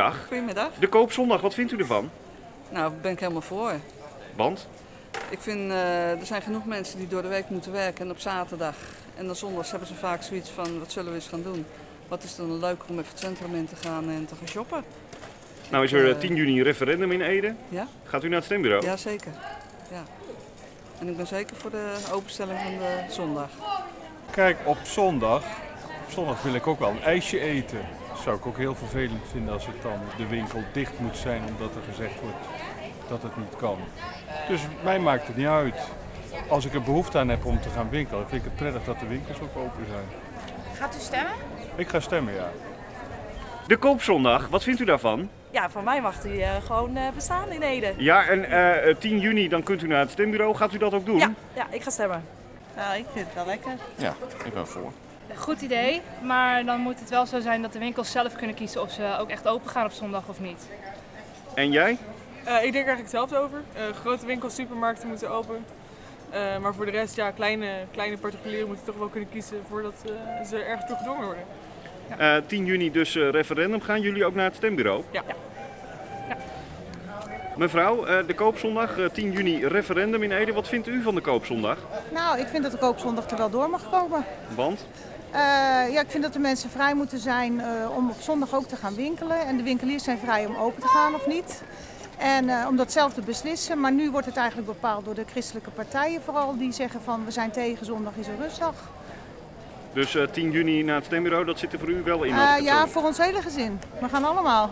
Goedemiddag. Goedemiddag. De koopzondag, wat vindt u ervan? Nou, daar ben ik helemaal voor. Want? Ik vind, eh, er zijn genoeg mensen die door de week moeten werken en op zaterdag. En dan zondags hebben ze vaak zoiets van, wat zullen we eens gaan doen? Wat is dan leuker om even het centrum in te gaan en te gaan shoppen? Nou is er eh, 10 juni een referendum in Ede. Ja? Gaat u naar het stembureau? Ja, zeker. Ja. En ik ben zeker voor de openstelling van de zondag. Kijk, op zondag, op zondag wil ik ook wel een ijsje eten. Dat zou ik ook heel vervelend vinden als het dan de winkel dicht moet zijn omdat er gezegd wordt dat het niet kan. Dus mij maakt het niet uit. Als ik er behoefte aan heb om te gaan winkelen, vind ik het prettig dat de winkels ook open zijn. Gaat u stemmen? Ik ga stemmen, ja. De koopzondag, wat vindt u daarvan? Ja, van mij mag die eh, gewoon eh, bestaan in Ede. Ja, en eh, 10 juni dan kunt u naar het stembureau. Gaat u dat ook doen? Ja, ja, ik ga stemmen. Nou, ik vind het wel lekker. Ja, ik ben voor. Goed idee, maar dan moet het wel zo zijn dat de winkels zelf kunnen kiezen of ze ook echt open gaan op zondag of niet. En jij? Eh, ik denk eigenlijk hetzelfde over. Eh, grote winkels, supermarkten moeten open. Eh, maar voor de rest, ja, kleine, kleine particulieren moeten toch wel kunnen kiezen voordat eh, ze ergens toe gedwongen worden. Eh 10 juni dus eh, referendum. Gaan jullie ook naar het stembureau? Ja. Mevrouw, eh, de koopzondag, eh, 10 juni referendum in Ede. Wat vindt u van de koopzondag? Nou, ik vind dat de koopzondag er wel door mag komen. Want? Eh, ja, ik vind dat de mensen vrij moeten zijn eh, om op zondag ook te gaan winkelen. En de winkeliers zijn vrij om open te gaan of niet. En eh, om dat zelf te beslissen. Maar nu wordt het eigenlijk bepaald door de christelijke partijen vooral. Die zeggen van we zijn tegen zondag is een rustdag. Dus eh, 10 juni naar het stembureau, dat zit er voor u wel in? Ja, voor ons hele gezin. We gaan allemaal.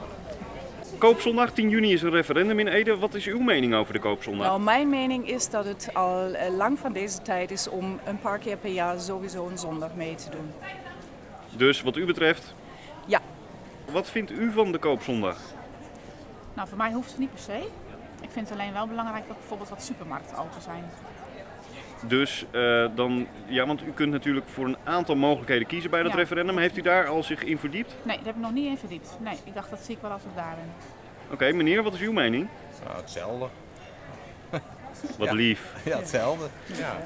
Koopzondag, 10 juni is een referendum in Ede. Wat is uw mening over de koopzondag? Nou, mijn mening is dat het al eh, lang van deze tijd is om een paar keer per jaar sowieso een zondag mee te doen. Dus wat u betreft? Ja. Wat vindt u van de koopzondag? Nou, voor mij hoeft het niet per se. Ik vind het alleen wel belangrijk dat bijvoorbeeld wat supermarkten open zijn. Dus eh, dan, ja, want u kunt natuurlijk voor een aantal mogelijkheden kiezen bij dat Ja. referendum. Heeft u daar al zich in verdiept? Nee, daar heb ik nog niet in verdiept. Nee, ik dacht dat zie ik wel als ik daar ben. Oké, meneer, wat is uw mening? Ja, hetzelfde. Wat Ja. lief. Ja, hetzelfde. Ja.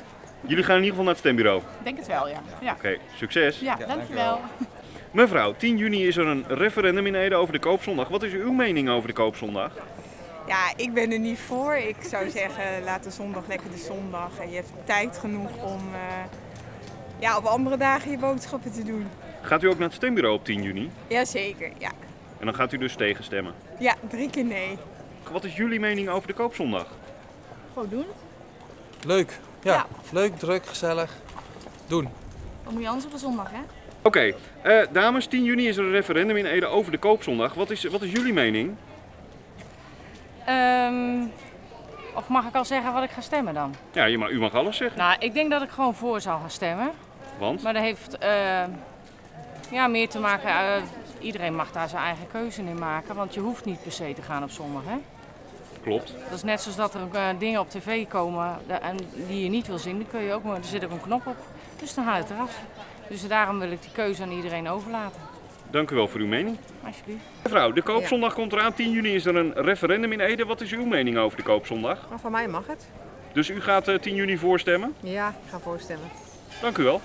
Jullie gaan in ieder geval naar het stembureau. Oké, Ik denk het wel, ja. Ja, succes. ja Ja, dankjewel. Mevrouw, 10 juni is er een referendum in Ede over de koopzondag. Wat is uw mening over de koopzondag? Ja, ik ben er niet voor. Ik zou zeggen, laat de zondag lekker de zondag. En je hebt tijd genoeg om eh, ja, op andere dagen je boodschappen te doen. Gaat u ook naar het stembureau op 10 juni? Jazeker, ja. En dan gaat u dus tegenstemmen. Ja, drie keer nee. Wat is jullie mening over de koopzondag? Gewoon doen. Leuk. Ja, Ja. leuk, druk, gezellig. Doen. Wat moet je anders op een zondag, hè? Oké, eh, dames, 10 juni is er een referendum in Ede over de koopzondag. Wat is, wat is jullie mening? Ehm, of mag ik al zeggen wat ik ga stemmen dan? Ja, je mag, u mag alles zeggen. Nou, ik denk dat ik gewoon voor zal gaan stemmen. Want? Maar dat heeft eh, ja, meer te maken. eh, iedereen mag daar zijn eigen keuze in maken. Want je hoeft niet per se te gaan op zondag. Hè? Klopt. Dat is net zoals dat er eh, dingen op tv komen en die je niet wil zien. Dan kun je ook, maar er zit ook een knop op. Dus dan haal je het eraf. Dus daarom wil ik die keuze aan iedereen overlaten. Dank u wel voor uw mening. Alsjeblieft. Mevrouw, de koopzondag komt eraan. 10 juni is er een referendum in Ede. Wat is uw mening over de koopzondag? Van mij mag het. Dus u gaat eh, 10 juni voorstemmen? Ja, ik ga voorstemmen. Dank u wel.